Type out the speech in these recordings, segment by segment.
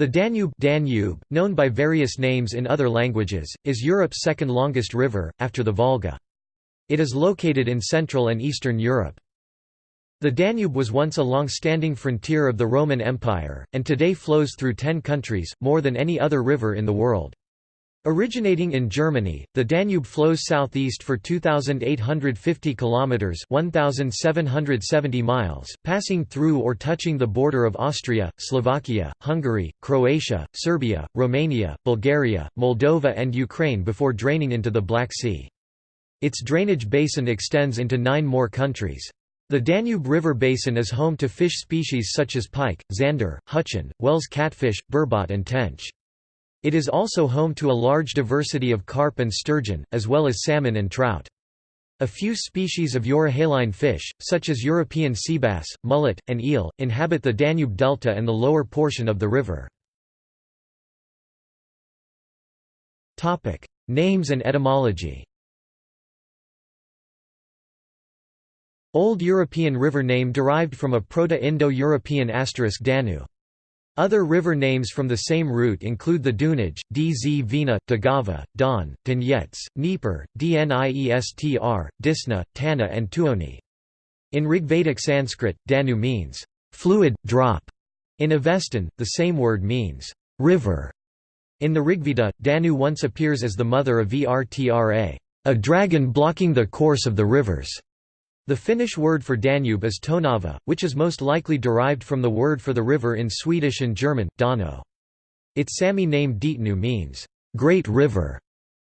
The Danube, Danube, known by various names in other languages, is Europe's second longest river, after the Volga. It is located in Central and Eastern Europe. The Danube was once a long-standing frontier of the Roman Empire, and today flows through ten countries, more than any other river in the world. Originating in Germany, the Danube flows southeast for 2850 kilometers, 1770 miles, passing through or touching the border of Austria, Slovakia, Hungary, Croatia, Serbia, Romania, Bulgaria, Moldova and Ukraine before draining into the Black Sea. Its drainage basin extends into 9 more countries. The Danube River basin is home to fish species such as pike, zander, huchen, Wels catfish, burbot and tench. It is also home to a large diversity of carp and sturgeon, as well as salmon and trout. A few species of euryhaline fish, such as European seabass, mullet, and eel, inhabit the Danube delta and the lower portion of the river. Names and etymology Old European river name derived from a Proto-Indo-European asterisk Danu. Other river names from the same root include the Dunaj, Dz Vina, Daugava, Don, Donetsk, Dnieper, Dniestr, Disna, Tana and Tuoni. In Rigvedic Sanskrit, Danu means, "...fluid, drop". In Avestan, the same word means, "...river". In the Rigveda, Danu once appears as the mother of Vrtra, a dragon blocking the course of the rivers. The Finnish word for Danube is Tonava, which is most likely derived from the word for the river in Swedish and German, Dano. Its Sami name Deatnu means, "...great river".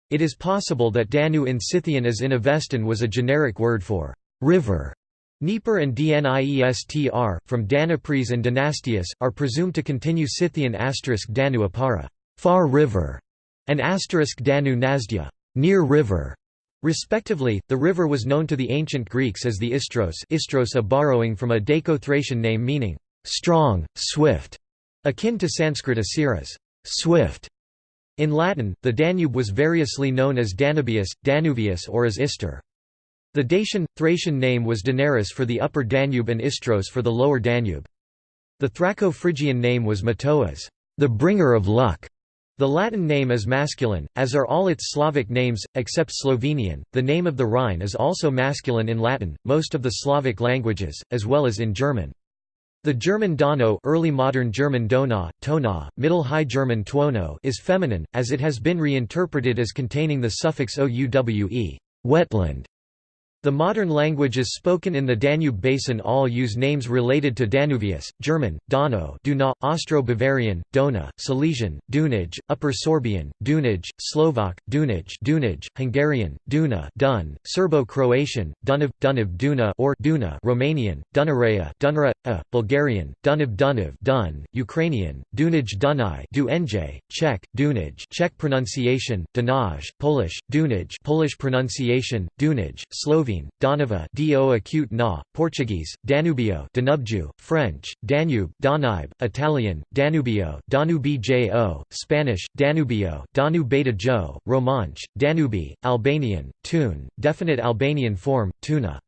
It is possible that Danu in Scythian as in Avestan was a generic word for river. Dnieper and Dniestr, from Danapres and Dynastius, are presumed to continue Scythian asterisk Danu Apara far river", and asterisk Danu Nazdya near river". Respectively, the river was known to the ancient Greeks as the Istros Istros a borrowing from a Daco-Thracian name meaning, "...strong, swift", akin to Sanskrit asiras swift". In Latin, the Danube was variously known as Danubius, Danuvius or as Ister. The Dacian, Thracian name was Daneris for the upper Danube and Istros for the lower Danube. The Thraco-Phrygian name was Matoas, the bringer of luck", the Latin name is masculine, as are all its Slavic names, except Slovenian. The name of the Rhine is also masculine in Latin, most of the Slavic languages, as well as in German. The German Donau early modern German Donau, Tona, Middle High German Tuono is feminine, as it has been reinterpreted as containing the suffix ouwe wetland", the modern languages spoken in the Danube Basin all use names related to Danuvius, German, Donau Duna, Austro-Bavarian, Dona, Silesian, Dunaj, Upper Sorbian, Dunaj, Slovak, Dunaj Dunaj, Hungarian, Duna Dun, Serbo-Croatian, Dunav, Dunav Duna or Duna Romanian, Dunarea Dunra, uh, Bulgarian, Dunav Dunav Dun, Ukrainian, Dunaj Dunaj Duenje, Czech, Dunaj Czech pronunciation, Dunaj, Polish, Dunaj Polish pronunciation, Dunaj, Slovene Donava do acute na, Portuguese, Danubio Danubju, French, Danube, Danube, Italian, Danubio Danubijo, Spanish, Danubio Danu Beta Jo, Romansh, Danubi, Albanian, Tun, definite Albanian form, Tuna.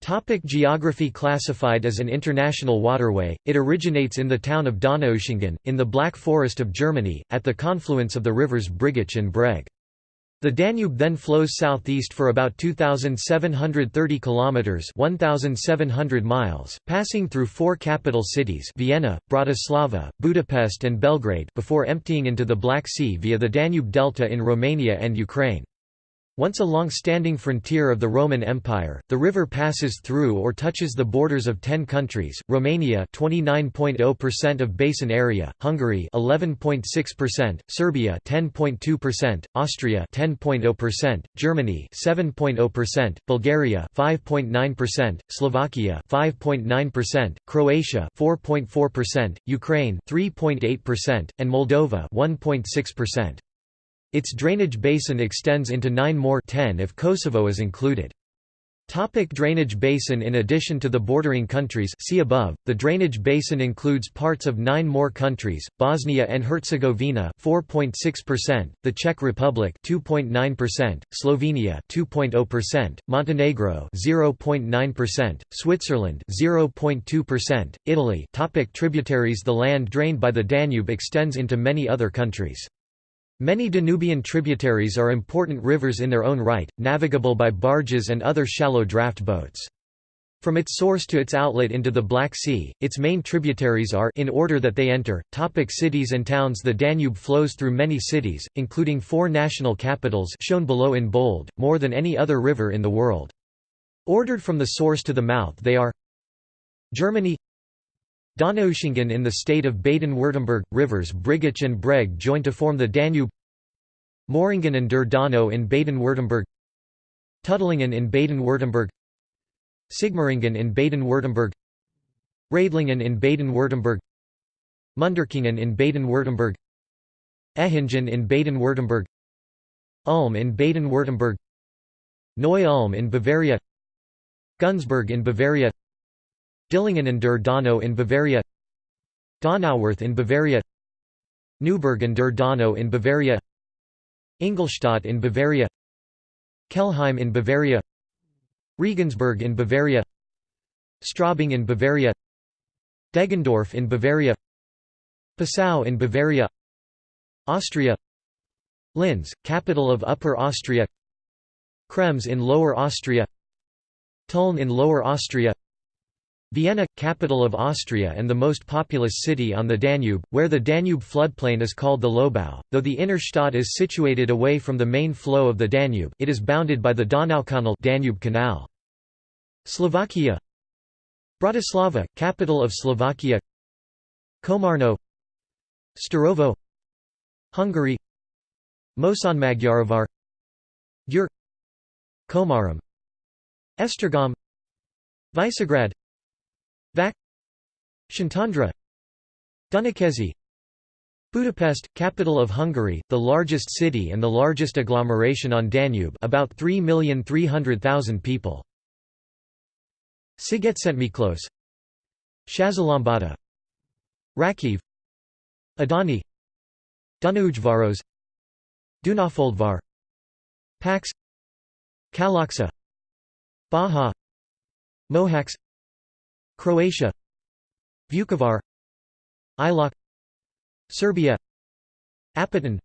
Topic geography Classified as an international waterway, it originates in the town of Donaueschingen, in the Black Forest of Germany, at the confluence of the rivers Brigach and Breg. The Danube then flows southeast for about 2730 kilometers, 1700 miles, passing through four capital cities: Vienna, Bratislava, Budapest and Belgrade before emptying into the Black Sea via the Danube Delta in Romania and Ukraine. Once a long-standing frontier of the Roman Empire, the river passes through or touches the borders of 10 countries, Romania 29.0% of basin area, Hungary 11.6%, Serbia 10.2%, Austria 10.0%, Germany 7.0%, Bulgaria 5.9%, Slovakia 5.9%, Croatia 4.4%, Ukraine 3.8%, and Moldova 1.6%. Its drainage basin extends into nine more 10 if Kosovo is included. Topic drainage basin In addition to the bordering countries see above, the drainage basin includes parts of nine more countries, Bosnia and Herzegovina 4.6%, the Czech Republic 2.9%, Slovenia 2.0%, Montenegro 0.9%, Switzerland 0.2%, Italy Topic Tributaries The land drained by the Danube extends into many other countries. Many Danubian tributaries are important rivers in their own right, navigable by barges and other shallow draft boats. From its source to its outlet into the Black Sea, its main tributaries are in order that they enter, topic cities and towns The Danube flows through many cities, including four national capitals shown below in bold, more than any other river in the world. Ordered from the source to the mouth they are Germany Donaueschingen in the state of Baden-Württemberg, rivers Brigach and Breg join to form the Danube Moringen and der Donau in Baden-Württemberg Tuttlingen in Baden-Württemberg Sigmaringen in Baden-Württemberg Riedlingen in Baden-Württemberg Munderkingen in Baden-Württemberg Ehingen in Baden-Württemberg Ulm in Baden-Württemberg Neu-Ulm in Bavaria Günzburg in Bavaria Dillingen an der Donau in Bavaria Donauwörth in Bavaria Neuburg an der Donau in Bavaria Ingolstadt in Bavaria Kelheim in Bavaria Regensburg in Bavaria Straubing in Bavaria Deggendorf in Bavaria Passau in Bavaria Austria Linz, capital of Upper Austria Krems in Lower Austria Tulln in Lower Austria Vienna, capital of Austria and the most populous city on the Danube, where the Danube floodplain is called the Lobau. Though the inner Stadt is situated away from the main flow of the Danube, it is bounded by the Donaukanal Danube Canal. Slovakia. Bratislava, capital of Slovakia. Komarno. Štúrovo. Hungary. Mosonmagyarovar Győr Komarom Esztergom Visegrad Vac Szentendre Dunakeszi Budapest, capital of Hungary, the largest city and the largest agglomeration on Danube about 3,300,000 people. Szigetszentmiklós Százhalombatta Rakiv Adani Dunaújváros Dunafoldvar Paks Kalocsa Baja Mohacs Croatia Vukovar Ilok Serbia Apatin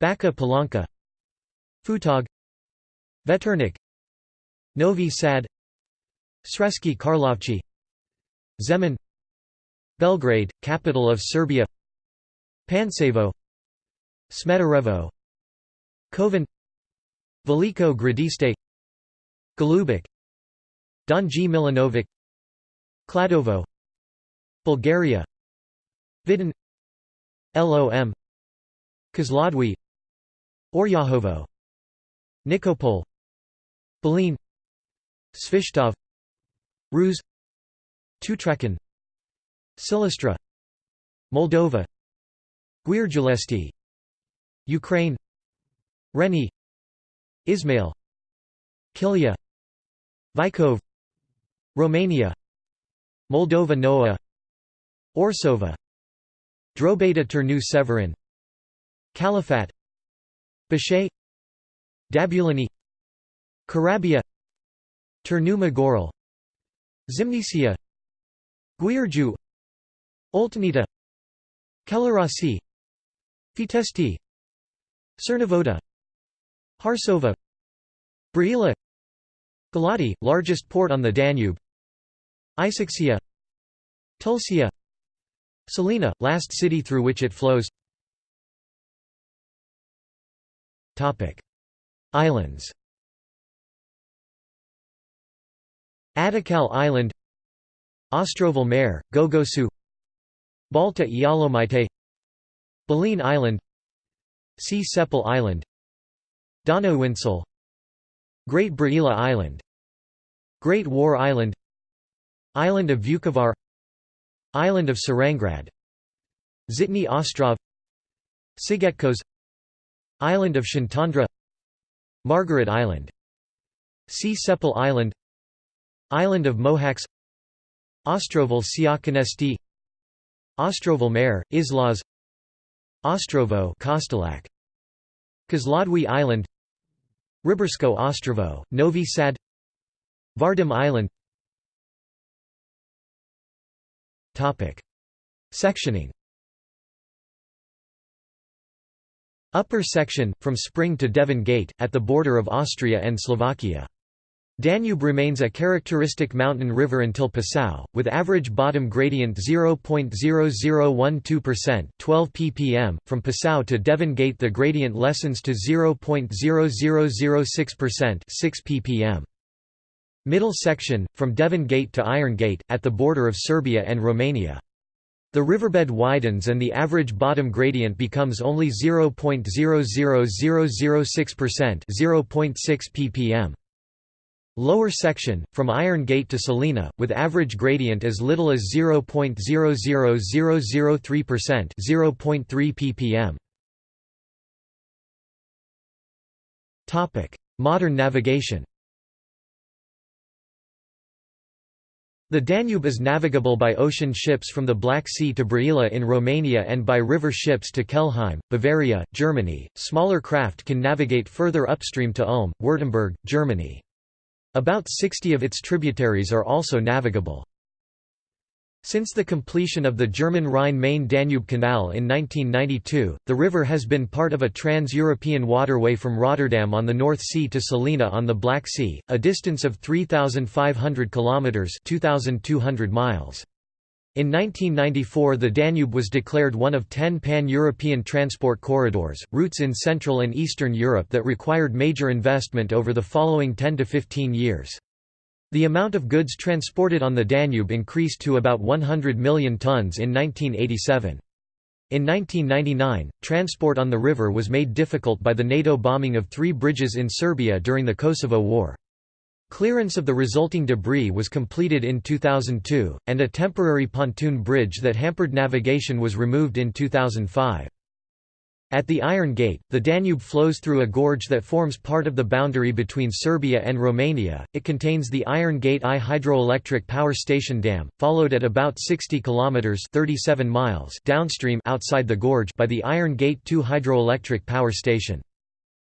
Bačka Palanka Futog Veternik Novi Sad Sremski Karlovci Zemun Belgrade, capital of Serbia Pančevo Smederevo Kovin Veliko Gradište Golubac Donji Milanovac Kladovo. Bulgaria. Vidin. LOM Kozloduy Oryahovo. Nikopol. Belene Svishtov. Ruse Tutrakan Silistra. Moldova. Giurgiulești Ukraine. Reni. Izmail Kiliya. Vikov Romania Moldova Nouă Orsova Drobeta Turnu Severin Calafat Bashay Dăbuleni Corabia Turnu Măgurele Zimnicea Giurgiu Oltenița Călărași Fetești Cernavodă Hârșova Brăila Galati, largest port on the Danube Isaccea Tulcea Sulina, last city through which it flows. Islands. Ada Kaleh Island. Ostroval Mare, Gogosu. Balta Ialomaite Belene Island. Csepel Island. Donauinsel Great Brăila Island. Great War Island Island of Vukovar Island of Šarengrad Zitny Ostrov Szigetköz Island of Szentendre Margaret Island Csepel Island Island of Mohacs Ostroval Siakonesti Ostroval Mare, Islas Ostrovo Kostolac Kozloduy Island Ribersko Ostrovo, Novi Sad Vardim Island Sectioning Upper section, from Spring to Devín Gate, at the border of Austria and Slovakia. Danube remains a characteristic mountain river until Passau, with average bottom gradient 0.0012% 12 ppm. From Passau to Devín Gate the gradient lessens to 0.0006% 6 ppm. Middle section, from Devín Gate to Iron Gate, at the border of Serbia and Romania. The riverbed widens and the average bottom gradient becomes only 0.00006% 0.6 ppm. Lower section, from Iron Gate to Sulina, with average gradient as little as 0.00003% 0.3 ppm. Modern navigation The Danube is navigable by ocean ships from the Black Sea to Brăila in Romania and by river ships to Kelheim, Bavaria, Germany. Smaller craft can navigate further upstream to Ulm, Württemberg, Germany. About 60 of its tributaries are also navigable. Since the completion of the German Rhine-Main-Danube Canal in 1992, the river has been part of a trans-European waterway from Rotterdam on the North Sea to Sulina on the Black Sea, a distance of 3,500 kilometres 2,200 miles. In 1994 the Danube was declared one of ten pan-European transport corridors, routes in Central and Eastern Europe that required major investment over the following 10 to 15 years. The amount of goods transported on the Danube increased to about 100 million tons in 1987. In 1999, transport on the river was made difficult by the NATO bombing of three bridges in Serbia during the Kosovo War. Clearance of the resulting debris was completed in 2002, and a temporary pontoon bridge that hampered navigation was removed in 2005. At the Iron Gate, the Danube flows through a gorge that forms part of the boundary between Serbia and Romania. It contains the Iron Gate I hydroelectric power station dam, followed at about 60 kilometers (37 miles) downstream outside the gorge by the Iron Gate II hydroelectric power station.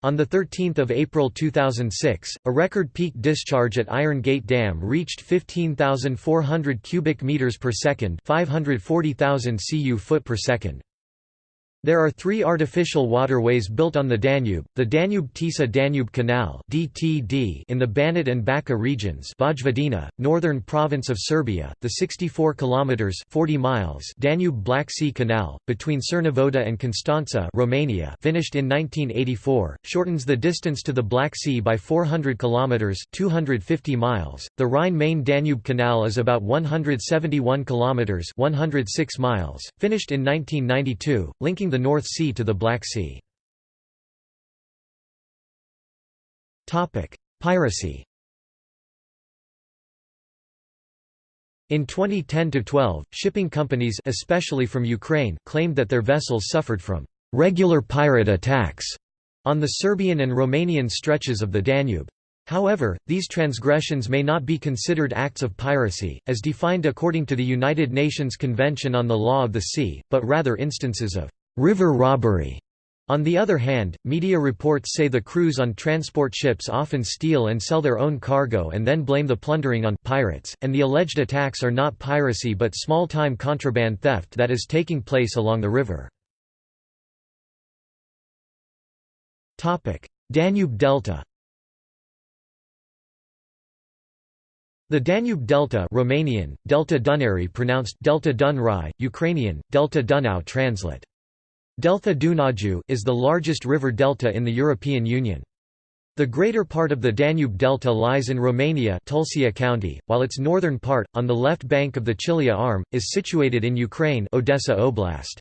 On 13 April 2006, a record peak discharge at Iron Gate Dam reached 15,400 cubic meters per second, 540,000 cu foot per second. There are three artificial waterways built on the Danube, the Danube-Tisa-Danube Canal (DTD) in the Banat and Bačka regions Vojvodina, northern province of Serbia, the 64 km 40 miles Danube-Black Sea Canal, between Cernavodă and Constanța Romania finished in 1984, shortens the distance to the Black Sea by 400 km 250 miles. The Rhine-Main-Danube Canal is about 171 km 106 miles, finished in 1992, linking the North Sea to the Black Sea. Piracy In 2010–12, shipping companies especially from Ukraine claimed that their vessels suffered from «regular pirate attacks» on the Serbian and Romanian stretches of the Danube. However, these transgressions may not be considered acts of piracy, as defined according to the United Nations Convention on the Law of the Sea, but rather instances of river robbery. On the other hand, media reports say the crews on transport ships often steal and sell their own cargo and then blame the plundering on pirates, and the alleged attacks are not piracy but small-time contraband theft that is taking place along the river. Danube Delta The Danube Delta Romanian, Delta Dunării pronounced Delta Dunrai, Ukrainian, Delta Dunau translate. Delta Dunaju is the largest river delta in the European Union. The greater part of the Danube Delta lies in Romania Tulcea County, while its northern part, on the left bank of the Chilia Arm, is situated in Ukraine Odessa Oblast.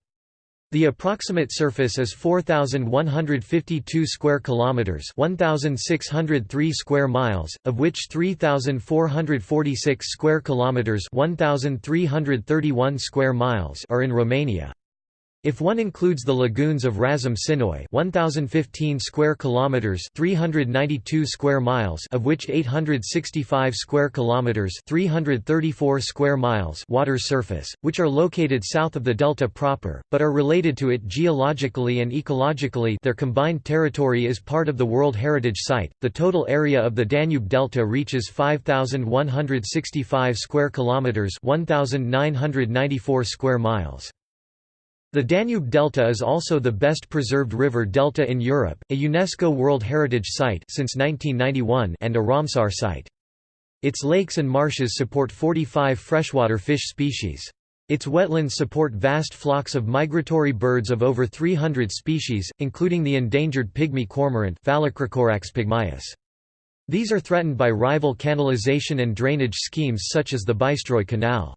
The approximate surface is 4152 square kilometers, 1603 square miles, of which 3446 square kilometers, 1331 square miles are in Romania. If one includes the lagoons of Razum Sinoy 1015 square kilometers 392 square miles of which 865 square kilometers 334 square miles water surface which are located south of the delta proper but are related to it geologically and ecologically their combined territory is part of the World Heritage Site. The total area of the Danube delta reaches 5165 square kilometers 1994 square miles the Danube Delta is also the best preserved river delta in Europe, a UNESCO World Heritage Site since 1991 and a Ramsar site. Its lakes and marshes support 45 freshwater fish species. Its wetlands support vast flocks of migratory birds of over 300 species, including the endangered pygmy cormorant pygmaeus. These are threatened by rival canalization and drainage schemes such as the Bystroy Canal.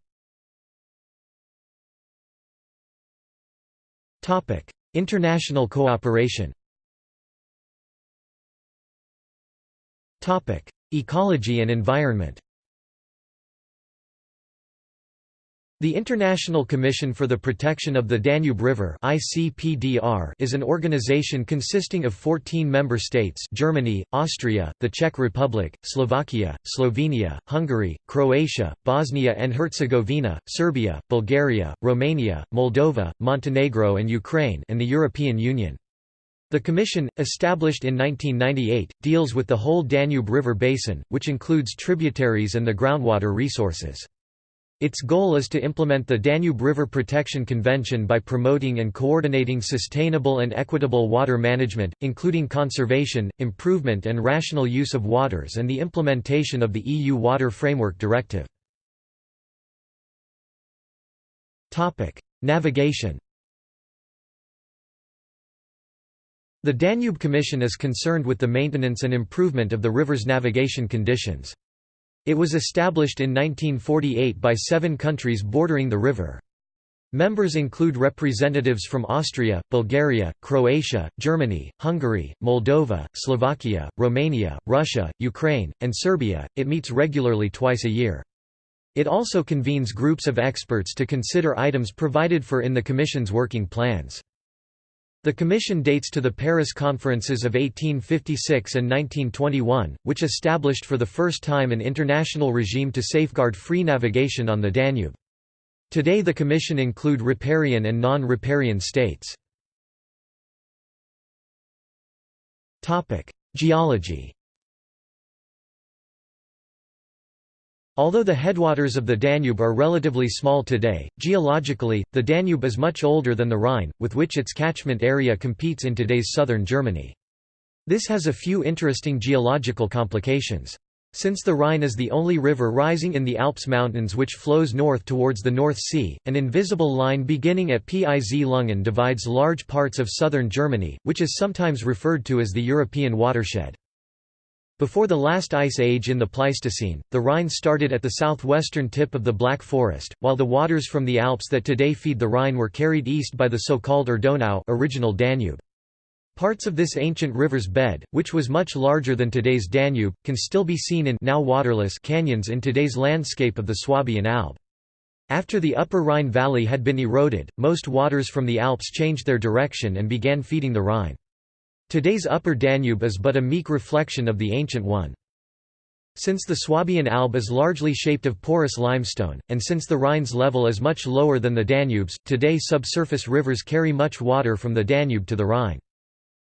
International cooperation Ecology and environment The International Commission for the Protection of the Danube River is an organization consisting of 14 member states Germany, Austria, the Czech Republic, Slovakia, Slovenia, Hungary, Croatia, Bosnia and Herzegovina, Serbia, Bulgaria, Romania, Moldova, Montenegro and Ukraine and the European Union. The Commission, established in 1998, deals with the whole Danube River basin, which includes tributaries and the groundwater resources. Its goal is to implement the Danube River Protection Convention by promoting and coordinating sustainable and equitable water management, including conservation, improvement and rational use of waters and the implementation of the EU Water Framework Directive. Navigation The Danube Commission is concerned with the maintenance and improvement of the river's navigation conditions. It was established in 1948 by seven countries bordering the river. Members include representatives from Austria, Bulgaria, Croatia, Germany, Hungary, Moldova, Slovakia, Romania, Russia, Ukraine, and Serbia. It meets regularly twice a year. It also convenes groups of experts to consider items provided for in the Commission's working plans. The Commission dates to the Paris Conferences of 1856 and 1921, which established for the first time an international regime to safeguard free navigation on the Danube. Today the Commission include riparian and non-riparian states. Geology Although the headwaters of the Danube are relatively small today, geologically, the Danube is much older than the Rhine, with which its catchment area competes in today's southern Germany. This has a few interesting geological complications. Since the Rhine is the only river rising in the Alps mountains which flows north towards the North Sea, an invisible line beginning at Piz Lunghin divides large parts of southern Germany, which is sometimes referred to as the European watershed. Before the last ice age in the Pleistocene, the Rhine started at the southwestern tip of the Black Forest, while the waters from the Alps that today feed the Rhine were carried east by the so-called Urdonau original Danube. Parts of this ancient river's bed, which was much larger than today's Danube, can still be seen in now waterless canyons in today's landscape of the Swabian Alb. After the upper Rhine valley had been eroded, most waters from the Alps changed their direction and began feeding the Rhine. Today's Upper Danube is but a meek reflection of the ancient one. Since the Swabian Alb is largely shaped of porous limestone, and since the Rhine's level is much lower than the Danube's, today subsurface rivers carry much water from the Danube to the Rhine.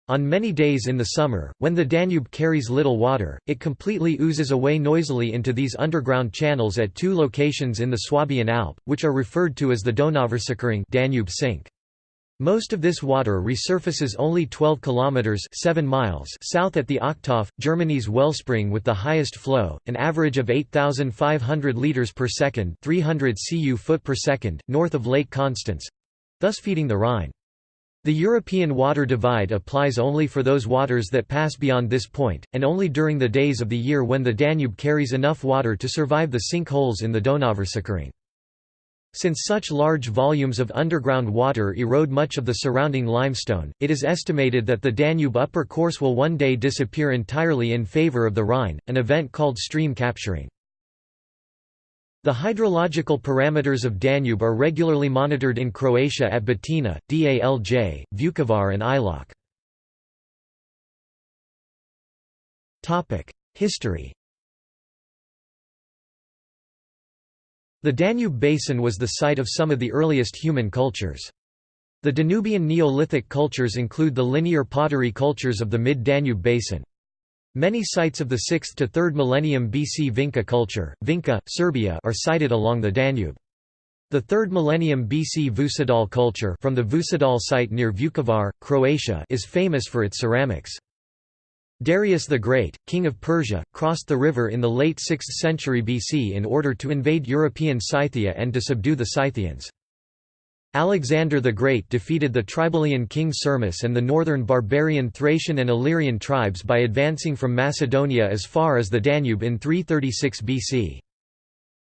On many days in the summer, when the Danube carries little water, it completely oozes away noisily into these underground channels at two locations in the Swabian Alb, which are referred to as the Donauversickerung Danube sink. Most of this water resurfaces only 12 kilometers 7 miles south at the Ochthof, Germany's wellspring with the highest flow, an average of 8500 liters per second, 300 cu foot per second, north of Lake Constance, thus feeding the Rhine. The European water divide applies only for those waters that pass beyond this point, and only during the days of the year when the Danube carries enough water to survive the sinkholes in the Donauversickerung. Since such large volumes of underground water erode much of the surrounding limestone, it is estimated that the Danube upper course will one day disappear entirely in favor of the Rhine, an event called stream capturing. The hydrological parameters of Danube are regularly monitored in Croatia at Batina, Dalj, Vukovar and Ilok. History The Danube Basin was the site of some of the earliest human cultures. The Danubian Neolithic cultures include the linear pottery cultures of the mid-Danube basin. Many sites of the 6th to 3rd millennium BC Vinca culture, Vinca, Serbia are sited along the Danube. The 3rd millennium BC Vucedol culture from the Vucedol site near Vukovar, Croatia is famous for its ceramics. Darius the Great, king of Persia, crossed the river in the late 6th century BC in order to invade European Scythia and to subdue the Scythians. Alexander the Great defeated the Tribalian king Sirmis and the northern barbarian Thracian and Illyrian tribes by advancing from Macedonia as far as the Danube in 336 BC.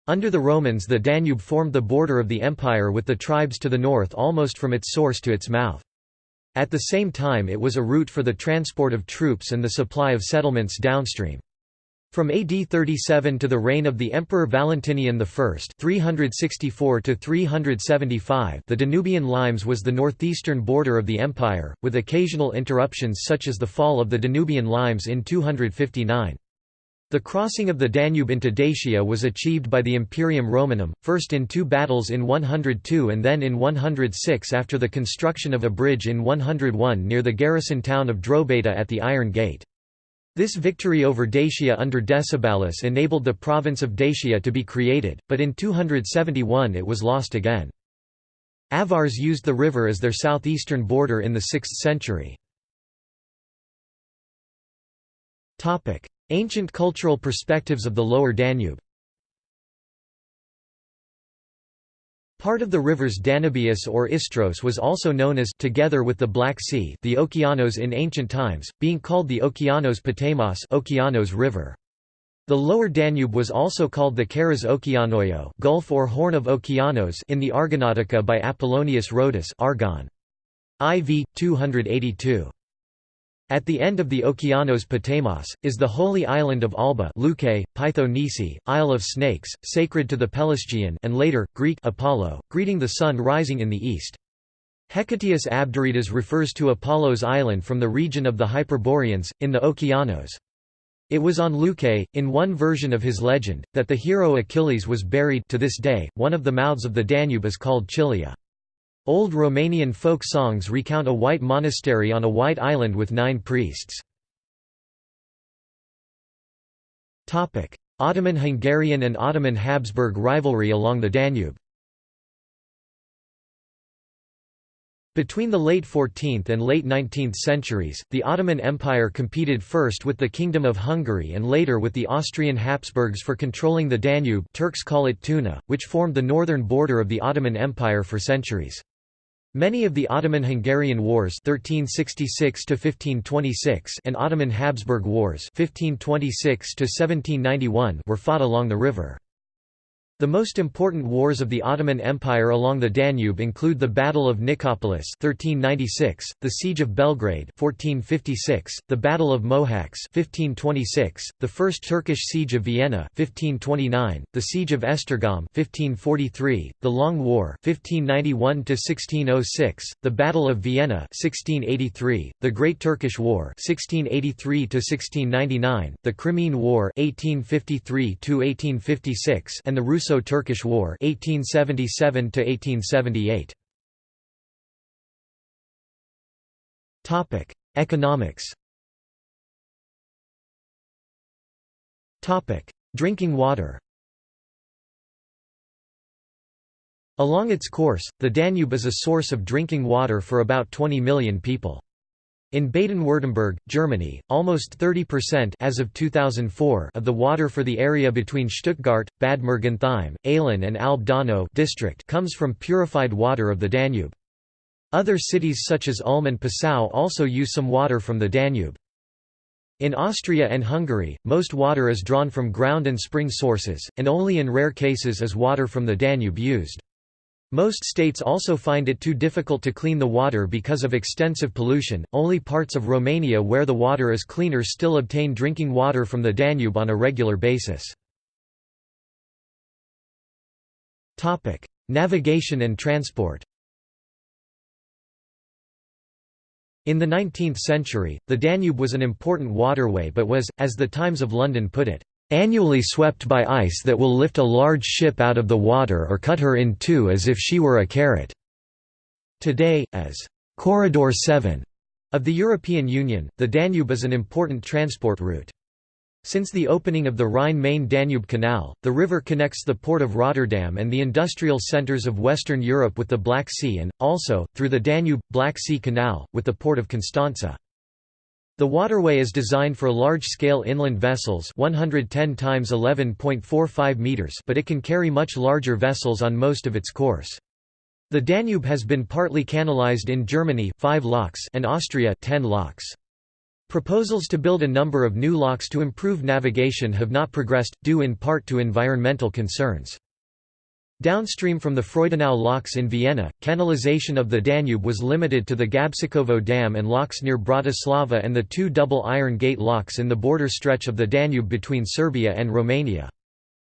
Under the Romans the Danube formed the border of the empire with the tribes to the north almost from its source to its mouth. At the same time it was a route for the transport of troops and the supply of settlements downstream. From AD 37 to the reign of the Emperor Valentinian I 364 375 the Danubian Limes was the northeastern border of the empire, with occasional interruptions such as the fall of the Danubian Limes in 259. The crossing of the Danube into Dacia was achieved by the Imperium Romanum, first in two battles in 102 and then in 106 after the construction of a bridge in 101 near the garrison town of Drobeta at the Iron Gate. This victory over Dacia under Decebalus enabled the province of Dacia to be created, but in 271 it was lost again. Avars used the river as their southeastern border in the 6th century. Ancient cultural perspectives of the lower Danube Part of the rivers Danubius or Istros was also known as together with the Black Sea the Okeanos in ancient times, being called the Okeanos Potamos Okeanos River. The lower Danube was also called the Karas Okeanoio Gulf or Horn of Okeanos in the Argonautica by Apollonius Rhodus Argon. IV 282. At the end of the Okeanos Potamos, is the holy island of Alba Luke, Pytho Nisi, Isle of Snakes, sacred to the Pelasgian and later, Greek Apollo, greeting the sun rising in the east. Hecataeus Abderitas refers to Apollo's island from the region of the Hyperboreans, in the Okeanos. It was on Leuce, in one version of his legend, that the hero Achilles was buried to this day, one of the mouths of the Danube is called Chilia. Old Romanian folk songs recount a white monastery on a white island with nine priests. Ottoman-Hungarian and Ottoman-Habsburg rivalry along the Danube Between the late 14th and late 19th centuries, the Ottoman Empire competed first with the Kingdom of Hungary and later with the Austrian Habsburgs for controlling the Danube Turks call it Tuna, which formed the northern border of the Ottoman Empire for centuries. Many of the Ottoman-Hungarian Wars 1366 and Ottoman-Habsburg Wars 1526 were fought along the river. The most important wars of the Ottoman Empire along the Danube include the Battle of Nicopolis 1396, the Siege of Belgrade 1456, the Battle of Mohacs 1526, the First Turkish Siege of Vienna 1529, the Siege of Esztergom 1543, the Long War 1591 1606, the Battle of Vienna 1683, the Great Turkish War 1683 1699, the Crimean War 1853 1856 and the Russo Russo-Turkish War 1877 1878 Topic: Economics. Topic: Drinking water. Along its course, the Danube is a source of drinking water for about 20 million people. In Baden-Württemberg, Germany, almost 30% as of 2004 of the water for the area between Stuttgart, Bad Mergentheim, Aalen and Alb district comes from purified water of the Danube. Other cities such as Ulm and Passau also use some water from the Danube. In Austria and Hungary, most water is drawn from ground and spring sources, and only in rare cases is water from the Danube used. Most states also find it too difficult to clean the water because of extensive pollution. Only parts of Romania where the water is cleaner still obtain drinking water from the Danube on a regular basis. Topic: Navigation and transport In the 19th century, the Danube was an important waterway but was, as the Times of London put it, "...annually swept by ice that will lift a large ship out of the water or cut her in two as if she were a carrot." Today, as "...corridor 7." of the European Union, the Danube is an important transport route. Since the opening of the Rhine-Main-Danube Canal, the river connects the port of Rotterdam and the industrial centres of Western Europe with the Black Sea and, also, through the Danube-Black Sea Canal, with the port of Constanza. The waterway is designed for large-scale inland vessels 110 times 11.45 meters, but it can carry much larger vessels on most of its course. The Danube has been partly canalized in Germany 5 locks and Austria 10 locks. Proposals to build a number of new locks to improve navigation have not progressed, due in part to environmental concerns. Downstream from the Freudenau locks in Vienna, canalization of the Danube was limited to the Gabčíkovo Dam and locks near Bratislava and the two double iron gate locks in the border stretch of the Danube between Serbia and Romania.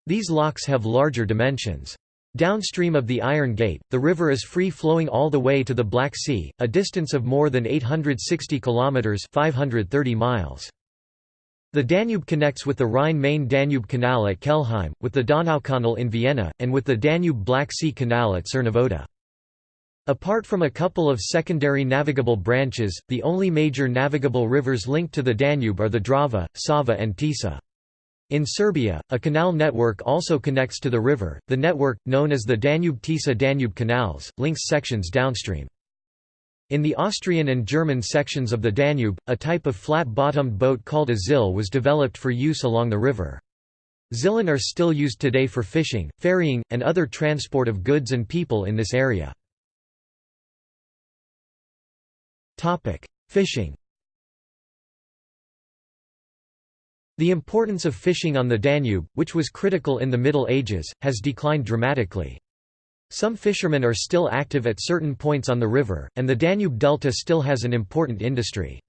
These locks have larger dimensions. Downstream of the Iron Gate, the river is free-flowing all the way to the Black Sea, a distance of more than 860 kilometers (530 miles). The Danube connects with the Rhine-Main-Danube Canal at Kelheim, with the Donaukanal in Vienna, and with the Danube-Black Sea Canal at Cernavodă. Apart from a couple of secondary navigable branches, the only major navigable rivers linked to the Danube are the Drava, Sava and Tisa. In Serbia, a canal network also connects to the river. The network, known as the Danube-Tisa-Danube canals, links sections downstream. In the Austrian and German sections of the Danube, a type of flat-bottomed boat called a zill was developed for use along the river. Zillen are still used today for fishing, ferrying, and other transport of goods and people in this area. Fishing The importance of fishing on the Danube, which was critical in the Middle Ages, has declined dramatically. Some fishermen are still active at certain points on the river, and the Danube Delta still has an important industry.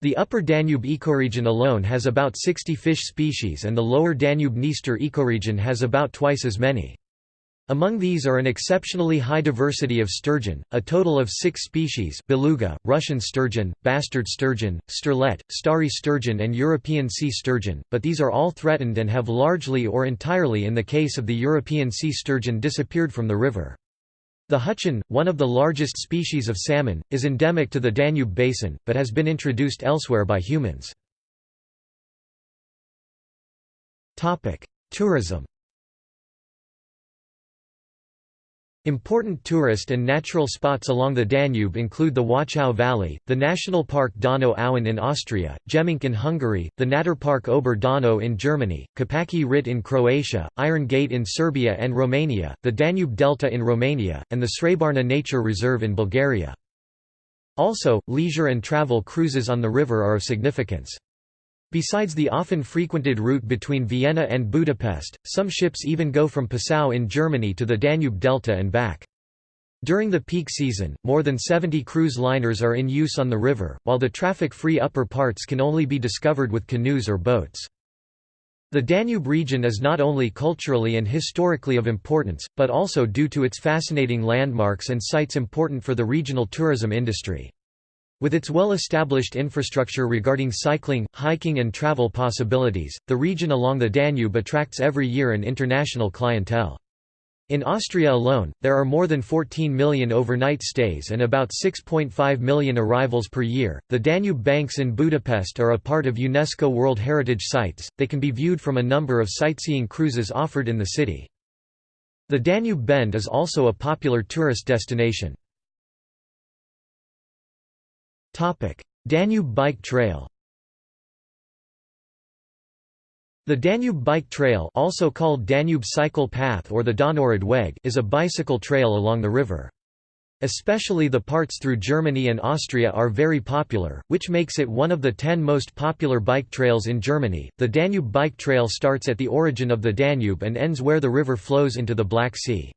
The upper Danube ecoregion alone has about 60 fish species and the lower Danube-Dniester ecoregion has about twice as many. Among these are an exceptionally high diversity of sturgeon, a total of six species beluga, Russian sturgeon, bastard sturgeon, sterlet, starry sturgeon and European sea sturgeon, but these are all threatened and have largely or entirely in the case of the European sea sturgeon disappeared from the river. The huchen, one of the largest species of salmon, is endemic to the Danube basin, but has been introduced elsewhere by humans. Tourism Important tourist and natural spots along the Danube include the Wachau Valley, the National Park Donau Auen in Austria, Gemenc in Hungary, the Naturpark Ober Donau in Germany, Kopački Rit in Croatia, Iron Gate in Serbia and Romania, the Danube Delta in Romania, and the Srebarna Nature Reserve in Bulgaria. Also, leisure and travel cruises on the river are of significance. Besides the often frequented route between Vienna and Budapest, some ships even go from Passau in Germany to the Danube Delta and back. During the peak season, more than 70 cruise liners are in use on the river, while the traffic-free upper parts can only be discovered with canoes or boats. The Danube region is not only culturally and historically of importance, but also due to its fascinating landmarks and sites important for the regional tourism industry. With its well-established infrastructure regarding cycling, hiking and travel possibilities, the region along the Danube attracts every year an international clientele. In Austria alone, there are more than 14 million overnight stays and about 6.5 million arrivals per year. The Danube banks in Budapest are a part of UNESCO World Heritage Sites, they can be viewed from a number of sightseeing cruises offered in the city. The Danube Bend is also a popular tourist destination. Danube Bike Trail The Danube Bike Trail also called Danube Cycle Path or the Donauradweg is a bicycle trail along the river. Especially the parts through Germany and Austria are very popular, which makes it one of the ten most popular bike trails in Germany. The Danube Bike Trail starts at the origin of the Danube and ends where the river flows into the Black Sea.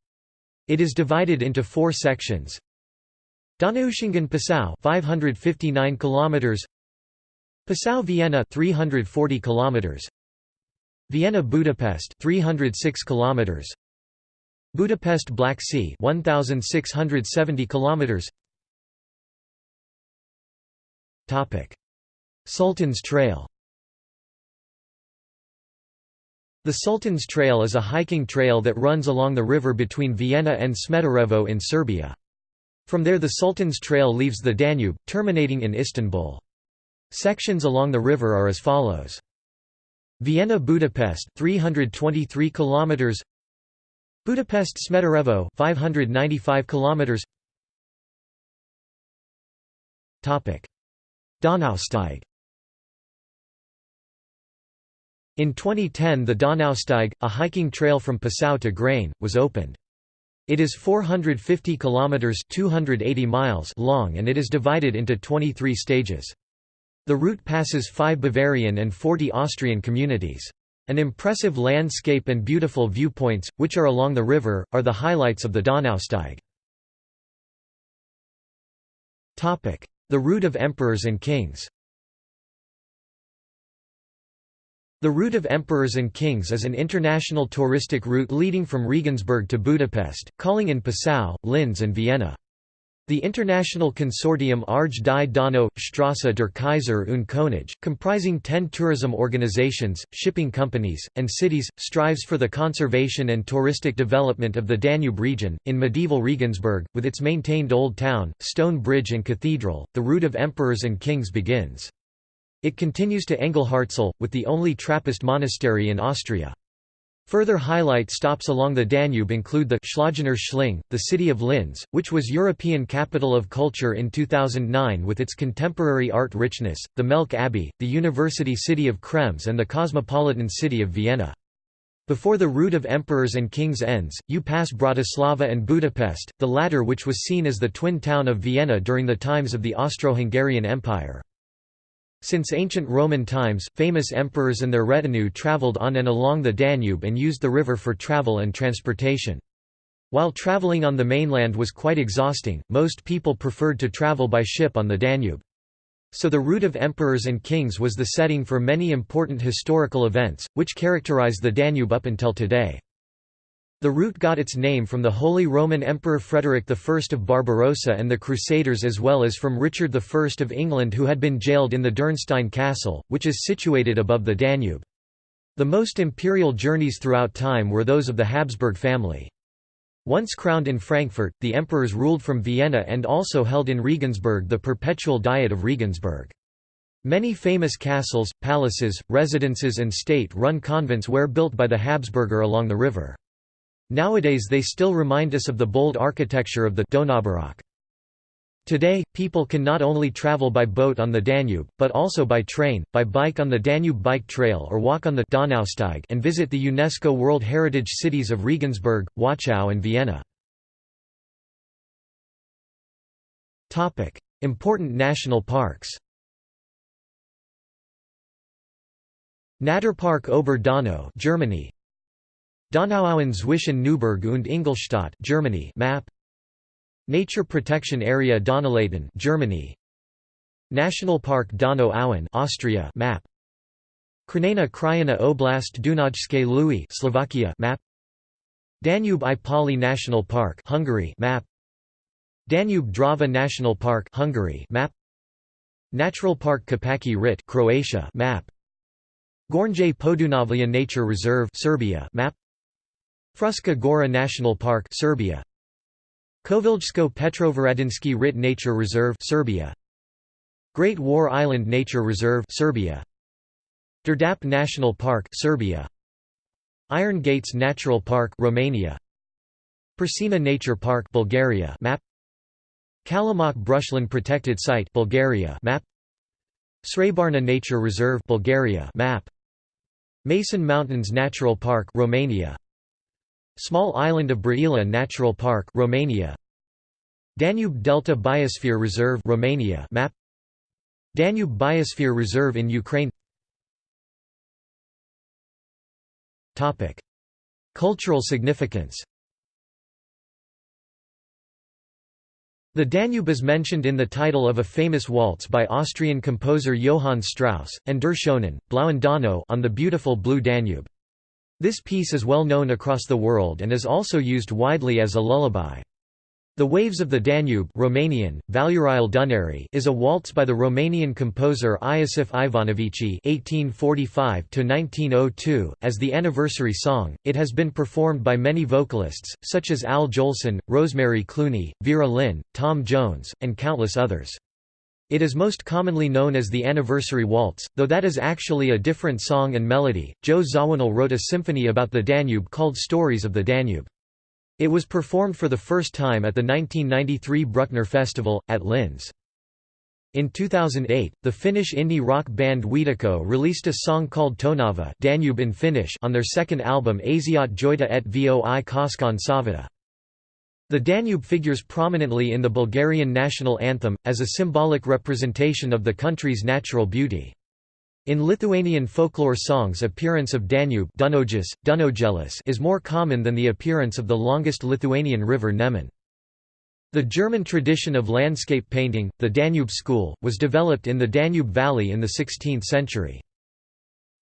It is divided into four sections. Donaueschingen Passau 559 kilometers. Passau Vienna 340 kilometers. Vienna Budapest 306 kilometers. Budapest Black Sea 1670 kilometers. Topic. Sultan's Trail. The Sultan's Trail is a hiking trail that runs along the river between Vienna and Smederevo in Serbia. From there the Sultan's Trail leaves the Danube, terminating in Istanbul. Sections along the river are as follows. Vienna Budapest 323 kilometers Budapest Smederevo 595 kilometers Topic Donausteig In 2010 the Donausteig, a hiking trail from Passau to Grein, was opened. It is 450 kilometers 280 miles long and it is divided into 23 stages. The route passes 5 Bavarian and 40 Austrian communities. An impressive landscape and beautiful viewpoints, which are along the river, are the highlights of the Donausteig. The route of emperors and kings The Route of Emperors and Kings is an international touristic route leading from Regensburg to Budapest, calling in Passau, Linz and Vienna. The international consortium Arge die Donau, Strasse der Kaiser und Könige, comprising ten tourism organizations, shipping companies, and cities, strives for the conservation and touristic development of the Danube region. In medieval Regensburg, with its maintained old town, stone bridge and cathedral, the route of emperors and kings begins. It continues to Engelhartszell, with the only Trappist monastery in Austria. Further highlight stops along the Danube include the Schlögener Schling, the city of Linz, which was European Capital of Culture in 2009 with its contemporary art richness, the Melk Abbey, the university city of Krems and the cosmopolitan city of Vienna. Before the route of emperors and kings ends, you pass Bratislava and Budapest, the latter which was seen as the twin town of Vienna during the times of the Austro-Hungarian Empire. Since ancient Roman times, famous emperors and their retinue traveled on and along the Danube and used the river for travel and transportation. While traveling on the mainland was quite exhausting, most people preferred to travel by ship on the Danube. So the route of emperors and kings was the setting for many important historical events, which characterize the Danube up until today. The route got its name from the Holy Roman Emperor Frederick I of Barbarossa and the Crusaders as well as from Richard I of England who had been jailed in the Dürnstein Castle, which is situated above the Danube. The most imperial journeys throughout time were those of the Habsburg family. Once crowned in Frankfurt, the emperors ruled from Vienna and also held in Regensburg the perpetual Diet of Regensburg. Many famous castles, palaces, residences and state-run convents were built by the Habsburger along the river. Nowadays they still remind us of the bold architecture of the Donaubaroque. Today, people can not only travel by boat on the Danube, but also by train, by bike on the Danube Bike Trail or walk on the Donausteig and visit the UNESCO World Heritage Cities of Regensburg, Wachau and Vienna. Important national parks Naturpark Ober Donau Germany Donauauen zwischen Neuburg und Ingolstadt Germany map. Nature Protection Area Donauleiten Germany. National Park Donau-Auen Austria map. Krajina Krajina Oblast Dunajske Lui Slovakia map. Danube Ipoly National Park Hungary map. Danube Drava National Park Hungary map. Natural Park Kopački Rit Croatia map. Gornje Podunavlja Nature Reserve Serbia map Fruška Gora National Park Serbia. Koviljsko Petrovaradinski Rit Nature Reserve Serbia. Great War Island Nature Reserve Serbia. Đerdap National Park Serbia. Iron Gates Natural Park Romania. Persina Nature Park Bulgaria map. Kalimok Brushlen Protected Site Bulgaria map. Srebarna Nature Reserve Bulgaria map. Măcin Mountains Natural Park Romania Small island of Brăila Natural Park Romania. Danube Delta Biosphere Reserve Romania map. Danube Biosphere Reserve in Ukraine. Topic. Cultural significance. The Danube is mentioned in the title of a famous waltz by Austrian composer Johann Strauss, and Der Schönen, Blauen Donau on the beautiful Blue Danube. This piece is well known across the world and is also used widely as a lullaby. The Waves of the Danube Romanian, Dunării is a waltz by the Romanian composer Iosif Ivanovici (1845–1902). As the anniversary song, it has been performed by many vocalists, such as Al Jolson, Rosemary Clooney, Vera Lynn, Tom Jones, and countless others. It is most commonly known as the Anniversary Waltz, though that is actually a different song and melody. Joe Zawinul wrote a symphony about the Danube called Stories of the Danube. It was performed for the first time at the 1993 Bruckner Festival, at Linz. In 2008, the Finnish indie rock band Huitoko released a song called Tonava Danube in Finnish on their second album Asiat Joita et Voi Koskaan Savata. The Danube figures prominently in the Bulgarian national anthem, as a symbolic representation of the country's natural beauty. In Lithuanian folklore songs appearance of Danube is more common than the appearance of the longest Lithuanian river Nemun. The German tradition of landscape painting, the Danube school, was developed in the Danube Valley in the 16th century.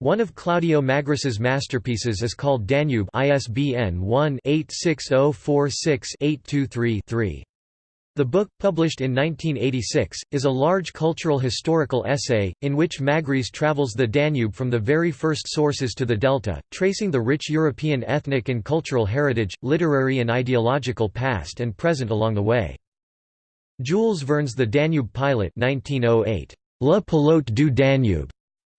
One of Claudio Magris's masterpieces is called Danube ISBN 1-86046-823-3. The book, published in 1986, is a large cultural historical essay, in which Magris travels the Danube from the very first sources to the delta, tracing the rich European ethnic and cultural heritage, literary and ideological past and present along the way. Jules Verne's The Danube Pilot 1908, Le Pilote du Danube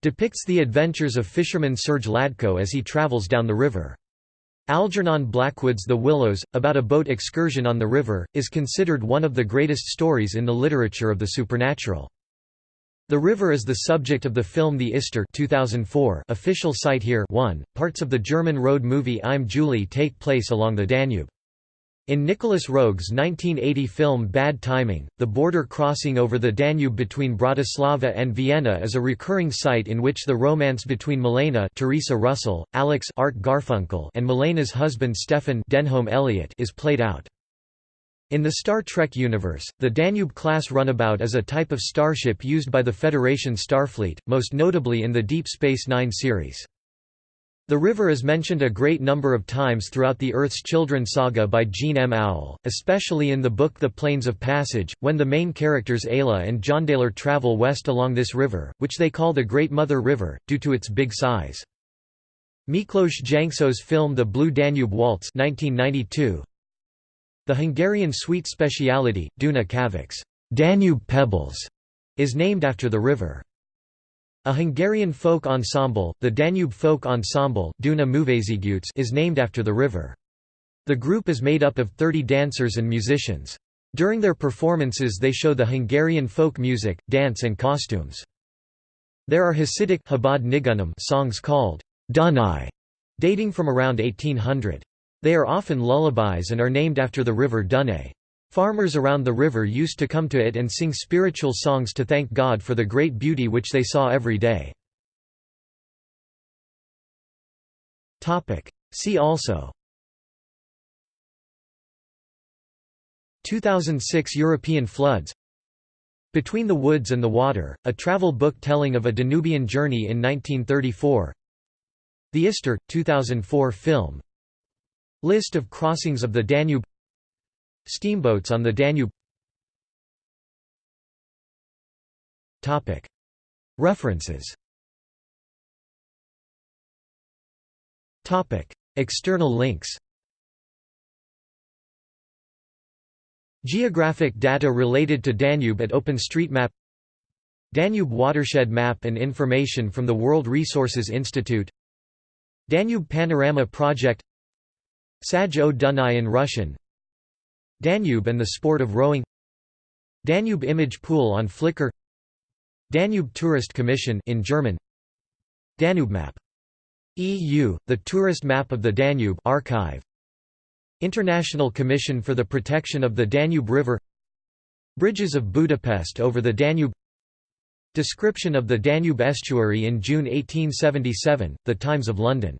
depicts the adventures of fisherman Serge Ladko as he travels down the river. Algernon Blackwood's The Willows, about a boat excursion on the river, is considered one of the greatest stories in the literature of the supernatural. The river is the subject of the film The Ister 2004 official site here 1. Parts of the German road movie Im Juli take place along the Danube. In Nicolas Roeg's 1980 film Bad Timing, the border crossing over the Danube between Bratislava and Vienna is a recurring site in which the romance between Milena Theresa Russell, Alex Art Garfunkel and Milena's husband Stefan Denholm Elliott is played out. In the Star Trek universe, the Danube-class runabout is a type of starship used by the Federation Starfleet, most notably in the Deep Space Nine series. The river is mentioned a great number of times throughout the Earth's Children saga by Jean M. Auel, especially in the book The Plains of Passage, when the main characters Ayla and Jondalar travel west along this river, which they call the Great Mother River, due to its big size. Miklós Jancsó's film The Blue Danube Waltz 1992, The Hungarian sweet speciality, Duna Kavics Danube Pebbles, is named after the river. A Hungarian folk ensemble, the Danube Folk Ensemble is named after the river. The group is made up of 30 dancers and musicians. During their performances they show the Hungarian folk music, dance and costumes. There are Hasidic songs called Dunai, dating from around 1800. They are often lullabies and are named after the river Dunay. Farmers around the river used to come to it and sing spiritual songs to thank God for the great beauty which they saw every day. See also. 2006 European floods. Between the Woods and the Water, a travel book telling of a Danubian journey in 1934 The Ister, 2004 film. List of crossings of the Danube Steamboats on the Danube. References. External links. Geographic data related to Danube at OpenStreetMap. Danube watershed map and information from the World Resources Institute. Danube Panorama Project. Saj o Dunai in Russian Danube and the sport of rowing. Danube image pool on Flickr. Danube Tourist Commission in German. Danube map. EU the tourist map of the Danube archive. International Commission for the Protection of the Danube River. Bridges of Budapest over the Danube. Description of the Danube estuary in June 1877 The Times of London